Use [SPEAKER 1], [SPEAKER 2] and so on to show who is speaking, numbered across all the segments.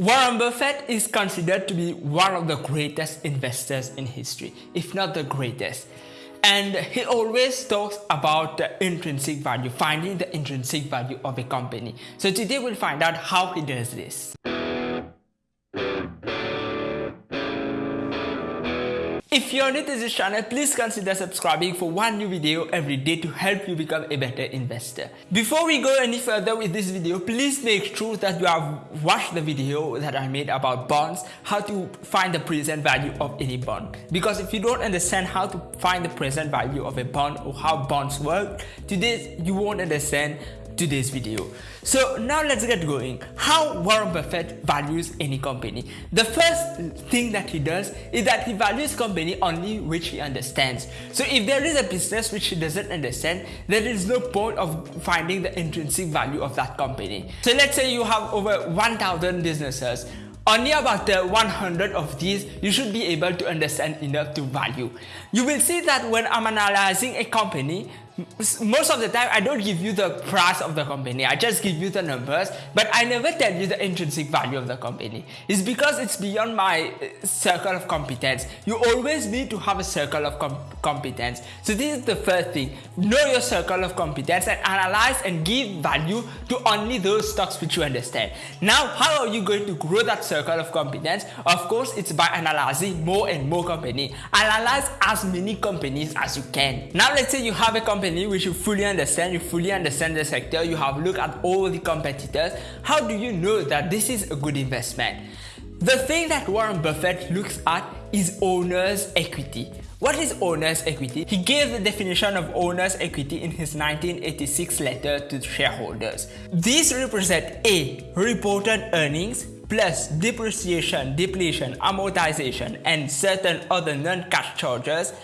[SPEAKER 1] Warren Buffett is considered to be one of the greatest investors in history, if not the greatest. And he always talks about the intrinsic value, finding the intrinsic value of a company. So today we'll find out how he does this. If you're new to this channel, please consider subscribing for one new video every day to help you become a better investor. Before we go any further with this video, please make sure that you have watched the video that I made about bonds, how to find the present value of any bond. Because if you don't understand how to find the present value of a bond or how bonds work, today you won't understand today's video. So now let's get going. How Warren Buffett values any company. The first thing that he does is that he values company only which he understands. So if there is a business which he doesn't understand, there is no point of finding the intrinsic value of that company. So let's say you have over 1000 businesses only about uh, 100 of these you should be able to understand enough to value. You will see that when I'm analyzing a company, most of the time I don't give you the price of the company. I just give you the numbers but I never tell you the intrinsic value of the company. It's because it's beyond my uh, circle of competence. You always need to have a circle of com competence. So this is the first thing. Know your circle of competence and analyze and give value to only those stocks which you understand. Now how are you going to grow that circle of competence? Of course it's by analyzing more and more company. Analyze as many companies as you can. Now let's say you have a company company which you fully understand, you fully understand the sector, you have looked at all the competitors, how do you know that this is a good investment? The thing that Warren Buffett looks at is owner's equity. What is owner's equity? He gave the definition of owner's equity in his 1986 letter to shareholders. These represent A. Reported earnings plus depreciation, depletion, amortization, and certain other non-cash charges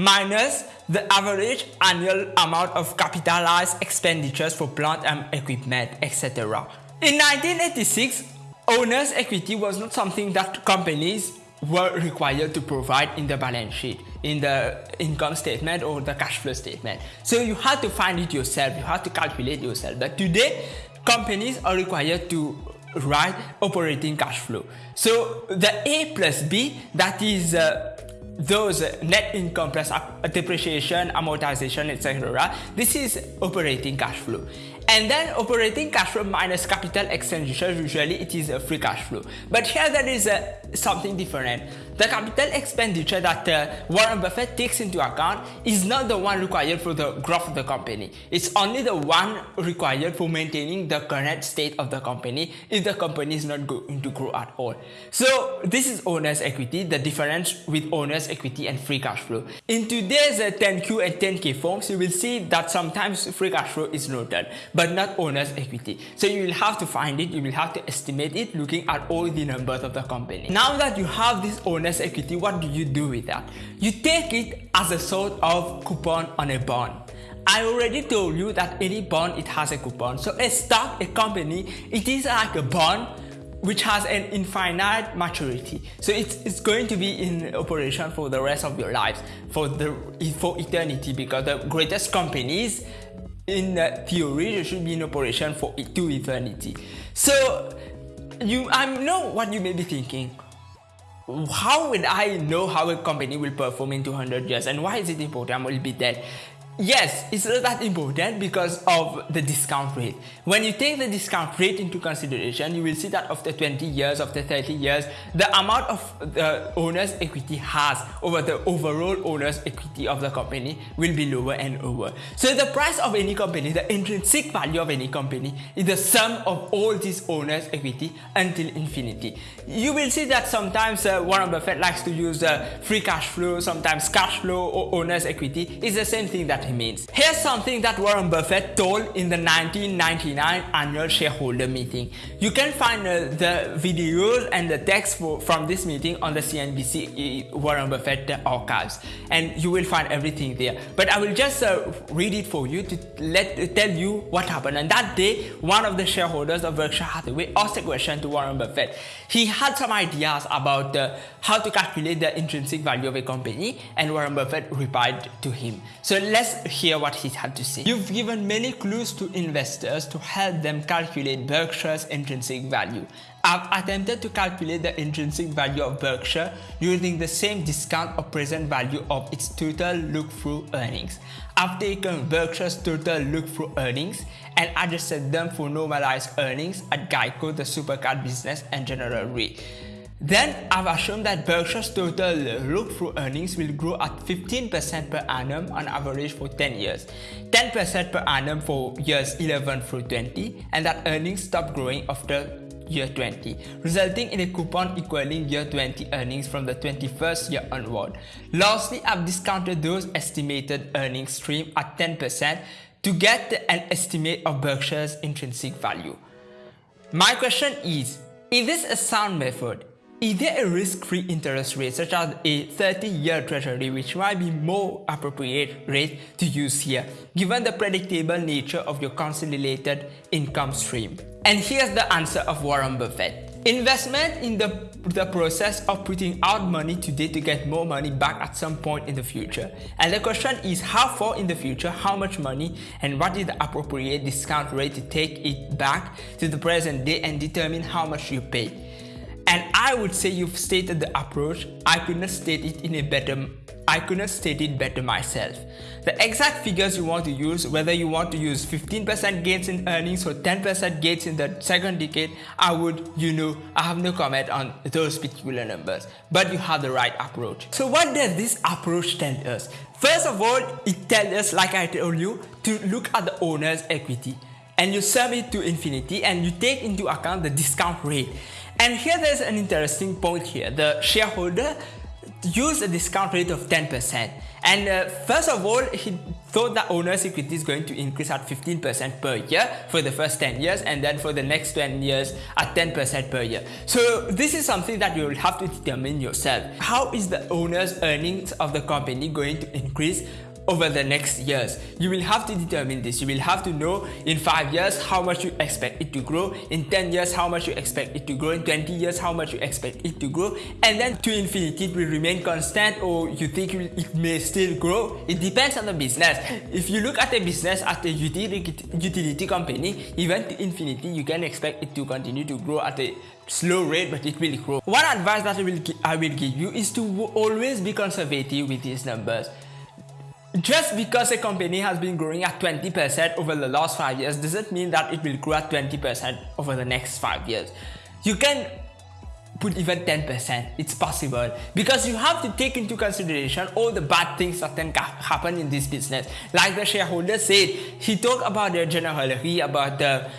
[SPEAKER 1] minus the average annual amount of capitalized expenditures for plant and equipment, etc. In 1986, owner's equity was not something that companies were required to provide in the balance sheet, in the income statement or the cash flow statement. So you had to find it yourself, you had to calculate yourself. But today, companies are required to write operating cash flow. So the A plus B, that is uh, those net income plus depreciation, amortization, etc. This is operating cash flow. And then operating cash flow minus capital expenditure, usually it is a free cash flow. But here there is a, something different. The capital expenditure that uh, Warren Buffett takes into account is not the one required for the growth of the company. It's only the one required for maintaining the current state of the company if the company is not going to grow at all. So this is owner's equity, the difference with owner's equity and free cash flow. In today's uh, 10Q and 10K forms, you will see that sometimes free cash flow is noted but not owner's equity. So you will have to find it, you will have to estimate it looking at all the numbers of the company. Now that you have this owner's equity, what do you do with that? You take it as a sort of coupon on a bond. I already told you that any bond, it has a coupon. So a stock, a company, it is like a bond which has an infinite maturity. So it's, it's going to be in operation for the rest of your lives, for the for eternity, because the greatest companies in theory should be in operation for to eternity so you I know what you may be thinking how would I know how a company will perform in 200 years? And why is it important? I will be dead Yes, it's not that important because of the discount rate. When you take the discount rate into consideration, you will see that after 20 years, after 30 years, the amount of the owner's equity has over the overall owner's equity of the company will be lower and lower. So the price of any company, the intrinsic value of any company is the sum of all these owner's equity until infinity. You will see that sometimes uh, Warren Buffett likes to use uh, free cash flow, sometimes cash flow or owner's equity. It's the same thing that means. Here's something that Warren Buffett told in the 1999 annual shareholder meeting. You can find uh, the videos and the text for, from this meeting on the CNBC uh, Warren Buffett archives and you will find everything there. But I will just uh, read it for you to let tell you what happened. And that day, one of the shareholders of Berkshire Hathaway asked a question to Warren Buffett. He had some ideas about uh, how to calculate the intrinsic value of a company and Warren Buffett replied to him. So let's hear what he had to say. You've given many clues to investors to help them calculate Berkshire's intrinsic value. I've attempted to calculate the intrinsic value of Berkshire using the same discount or present value of its total look-through earnings. I've taken Berkshire's total look-through earnings and adjusted them for normalized earnings at Geico, the super-cat business and General Re. Then I've assumed that Berkshire's total look-through earnings will grow at 15% per annum on average for 10 years, 10% per annum for years 11 through 20, and that earnings stop growing after year 20, resulting in a coupon equaling year 20 earnings from the 21st year onward. Lastly, I've discounted those estimated earnings stream at 10% to get an estimate of Berkshire's intrinsic value. My question is, is this a sound method? Is there a risk-free interest rate such as a 30-year treasury which might be more appropriate rate to use here given the predictable nature of your consolidated income stream? And here's the answer of Warren Buffett. Investment in the, the process of putting out money today to get more money back at some point in the future. And the question is how far in the future, how much money, and what is the appropriate discount rate to take it back to the present day and determine how much you pay. And I would say you've stated the approach. I could not state it in a better I could not state it better myself. The exact figures you want to use, whether you want to use 15% gains in earnings or 10% gains in the second decade, I would, you know, I have no comment on those particular numbers, but you have the right approach. So what does this approach tell us? First of all, it tells us, like I told you, to look at the owner's equity and you sum it to infinity and you take into account the discount rate. And here there's an interesting point here. The shareholder used a discount rate of 10%. And uh, first of all, he thought that owner's equity is going to increase at 15% per year for the first 10 years and then for the next 10 years at 10% per year. So this is something that you will have to determine yourself. How is the owner's earnings of the company going to increase over the next years. You will have to determine this. You will have to know in 5 years how much you expect it to grow, in 10 years how much you expect it to grow, in 20 years how much you expect it to grow, and then to infinity it will remain constant or you think it may still grow. It depends on the business. If you look at a business at a utility, utility company, even to infinity, you can expect it to continue to grow at a slow rate, but it will grow. One advice that I will, I will give you is to always be conservative with these numbers. Just because a company has been growing at 20% over the last 5 years doesn't mean that it will grow at 20% over the next 5 years. You can put even 10%, it's possible because you have to take into consideration all the bad things that can happen in this business. Like the shareholder said, he talked about the generally about the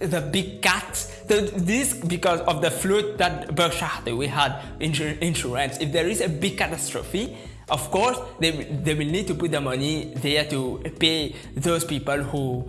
[SPEAKER 1] the big cats. So this because of the flood that Berkshire Hathaway had insurance. If there is a big catastrophe, of course, they, they will need to put the money there to pay those people who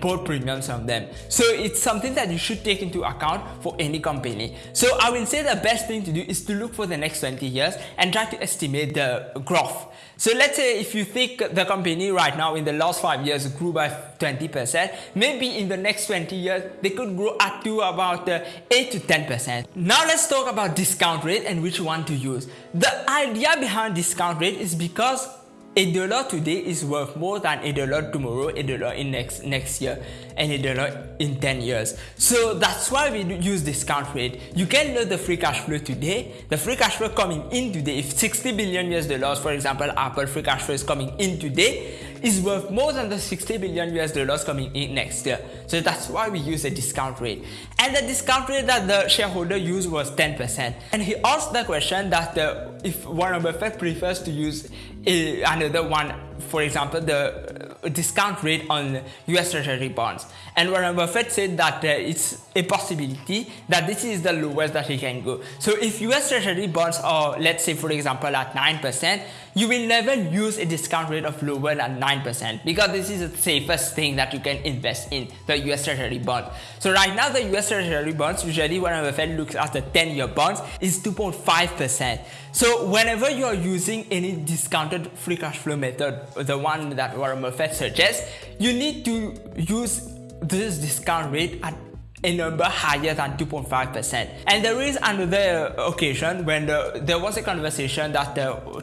[SPEAKER 1] bought premiums from them. So it's something that you should take into account for any company. So I will say the best thing to do is to look for the next 20 years and try to estimate the growth. So let's say if you think the company right now in the last 5 years grew by 20%, maybe in the next 20 years they could grow up to about uh, 8 to 10%. Now let's talk about discount rate and which one to use. The idea behind discount rate is because a dollar today is worth more than a dollar tomorrow, a dollar in next next year, and a dollar in 10 years. So that's why we use discount rate. You can know the free cash flow today. The free cash flow coming in today, if 60 billion US dollars, for example, Apple free cash flow is coming in today, is worth more than the 60 billion US dollars coming in next year. So that's why we use a discount rate. And the discount rate that the shareholder used was 10%. And he asked the question that uh, if Warren Buffett prefers to use a, another one, for example, the discount rate on US Treasury bonds. And Warren Buffett said that uh, it's a possibility that this is the lowest that he can go. So if US Treasury bonds are, let's say, for example, at 9%, you will never use a discount rate of lower than 9% because this is the safest thing that you can invest in the US Treasury bond. So right now the US Treasury bonds, usually Warren Buffett looks at the 10-year bonds, is 2.5%. So whenever you are using any discounted free cash flow method, the one that Warren Buffett suggests, you need to use this discount rate at a number higher than 2.5%. And there is another occasion when the, there was a conversation that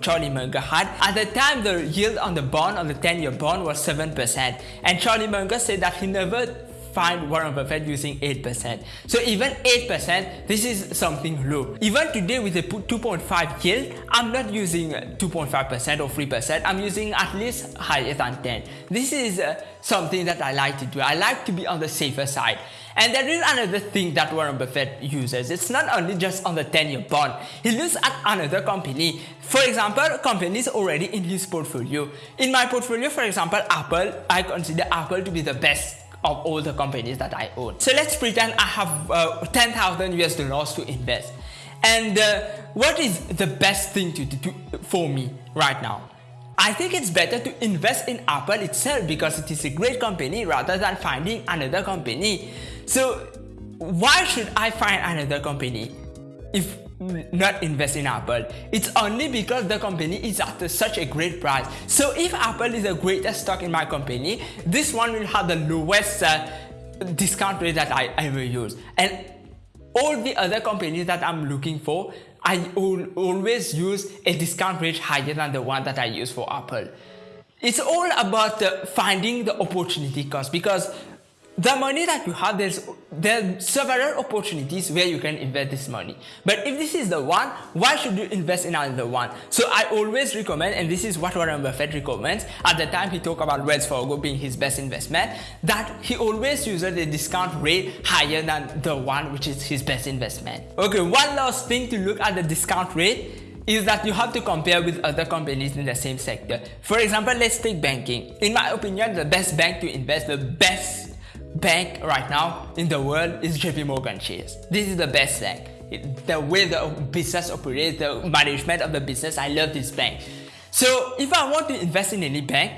[SPEAKER 1] Charlie Munger had. At the time, the yield on the bond, on the 10-year bond was 7%. And Charlie Munger said that he never find Warren Buffett using 8%. So even 8%, this is something low. Even today with a 2.5 yield, I'm not using 2.5% or 3%. I'm using at least higher than 10. This is uh, something that I like to do. I like to be on the safer side. And there is another thing that Warren Buffett uses. It's not only just on the 10-year bond. He looks at another company. For example, companies already in his portfolio. In my portfolio, for example, Apple, I consider Apple to be the best of all the companies that I own. So let's pretend I have uh, 10,000 US dollars to invest. And uh, what is the best thing to do for me right now? I think it's better to invest in Apple itself because it is a great company rather than finding another company. So why should I find another company if not invest in Apple? It's only because the company is at such a great price. So if Apple is the greatest stock in my company, this one will have the lowest uh, discount rate that I ever use. And all the other companies that I'm looking for I will always use a discount rate higher than the one that I use for Apple. It's all about uh, finding the opportunity cost because the money that you have, there's there are several opportunities where you can invest this money. But if this is the one, why should you invest in another one? So I always recommend, and this is what Warren Buffett recommends, at the time he talked about Wells Fargo being his best investment, that he always uses a discount rate higher than the one which is his best investment. Okay, one last thing to look at the discount rate is that you have to compare with other companies in the same sector. For example, let's take banking. In my opinion, the best bank to invest, the best bank right now in the world is JP Morgan Chase. This is the best bank. The way the business operates, the management of the business, I love this bank. So if I want to invest in any bank,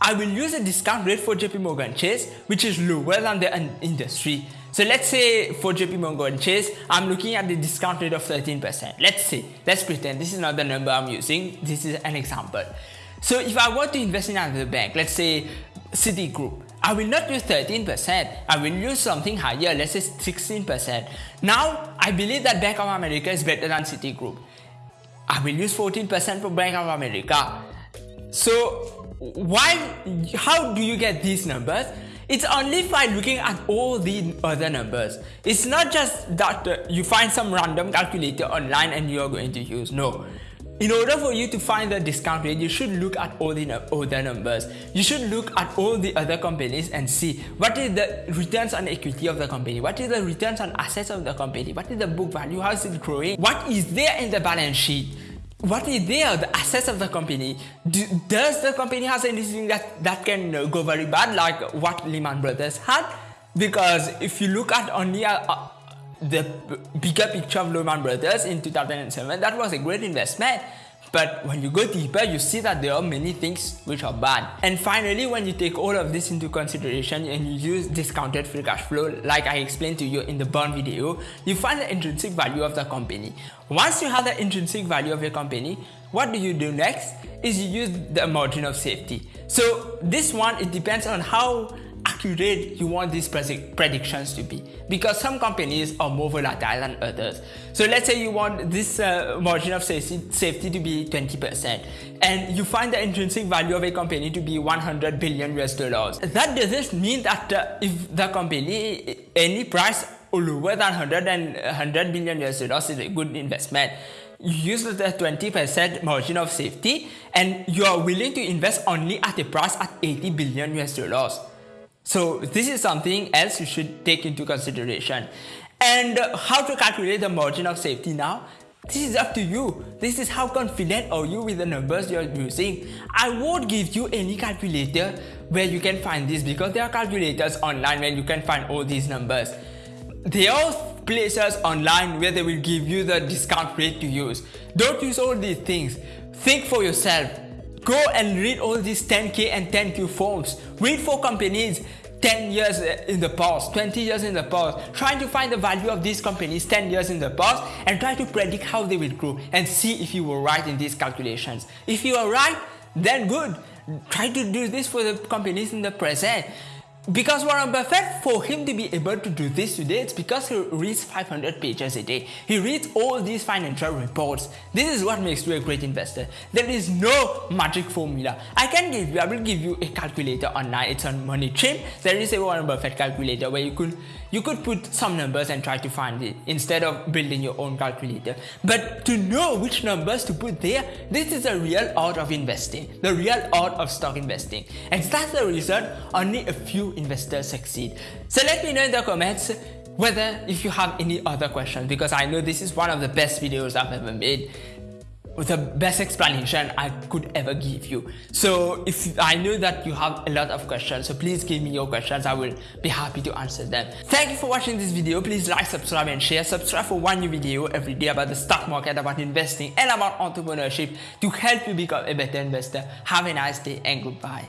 [SPEAKER 1] I will use a discount rate for JP Morgan Chase, which is lower than the industry. So let's say for JP Morgan Chase, I'm looking at the discount rate of 13%. Let's say, let's pretend this is not the number I'm using. This is an example. So if I want to invest in another bank, let's say Citigroup, I will not use 13%, I will use something higher, let's say 16%. Now, I believe that Bank of America is better than Citigroup. I will use 14% for Bank of America. So, why, how do you get these numbers? It's only by looking at all the other numbers. It's not just that uh, you find some random calculator online and you're going to use. No. In order for you to find the discount rate, you should look at all the other numbers. You should look at all the other companies and see what is the returns on equity of the company, what is the returns on assets of the company, what is the book value, how is it growing, what is there in the balance sheet, what is there, the assets of the company. Do, does the company has anything that, that can uh, go very bad like what Lehman Brothers had? Because if you look at only a, a the bigger picture of Lehman Brothers in 2007, that was a great investment. But when you go deeper, you see that there are many things which are bad. And finally, when you take all of this into consideration and you use discounted free cash flow, like I explained to you in the bond video, you find the intrinsic value of the company. Once you have the intrinsic value of your company, what do you do next? Is you use the margin of safety. So this one, it depends on how accurate you want these predictions to be because some companies are more volatile than others. So let's say you want this uh, margin of safety to be 20% and you find the intrinsic value of a company to be 100 billion US dollars. That doesn't mean that uh, if the company, any price lower than 100 and 100 billion US dollars is a good investment you use the 20% margin of safety and you are willing to invest only at a price at 80 billion US dollars. So this is something else you should take into consideration. And how to calculate the margin of safety now? This is up to you. This is how confident are you with the numbers you're using. I won't give you any calculator where you can find this because there are calculators online where you can find all these numbers. There are places online where they will give you the discount rate to use. Don't use all these things. Think for yourself. Go and read all these 10K and 10Q forms. Read for companies 10 years in the past, 20 years in the past, trying to find the value of these companies 10 years in the past and try to predict how they will grow and see if you were right in these calculations. If you are right, then good. Try to do this for the companies in the present. Because Warren Buffett, for him to be able to do this today, it's because he reads 500 pages a day. He reads all these financial reports. This is what makes you a great investor. There is no magic formula. I can give you, I will give you a calculator online. It's on Money MoneyTrain. There is a Warren Buffett calculator where you could you could put some numbers and try to find it instead of building your own calculator. But to know which numbers to put there, this is the real art of investing, the real art of stock investing. And that's the reason only a few investors succeed. So let me know in the comments whether if you have any other questions because I know this is one of the best videos I've ever made with the best explanation I could ever give you. So if I know that you have a lot of questions, so please give me your questions. I will be happy to answer them. Thank you for watching this video. Please like, subscribe and share. Subscribe for one new video every day about the stock market, about investing and about entrepreneurship to help you become a better investor. Have a nice day and goodbye.